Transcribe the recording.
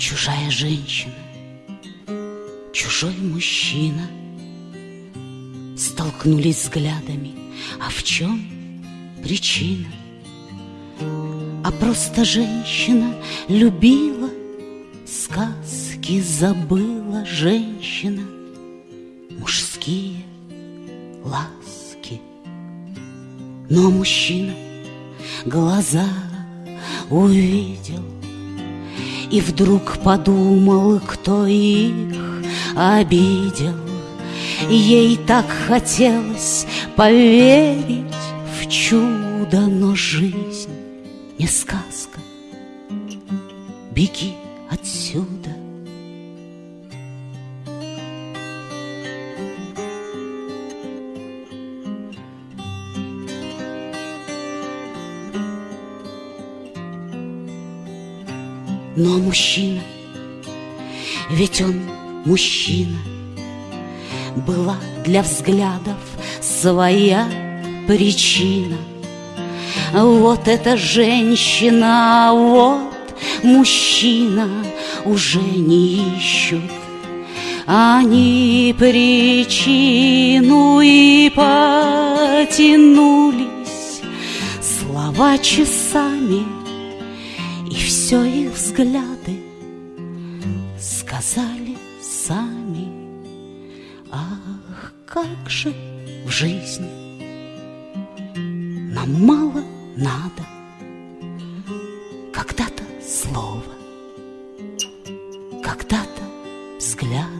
Чужая женщина, чужой мужчина Столкнулись взглядами, а в чем причина? А просто женщина любила, Сказки забыла женщина, Мужские ласки. Но мужчина глаза увидел И вдруг подумал, кто их обидел. Ей так хотелось поверить в чудо, но жизнь не сказка. Беги отсюда. Но мужчина, ведь он мужчина, Была для взглядов своя причина. Вот эта женщина, вот мужчина уже не ищут. Они причину и потянулись Слова часами И все взгляды Сказали сами. Ах, как же в жизни Нам мало надо Когда-то слово, когда-то взгляда,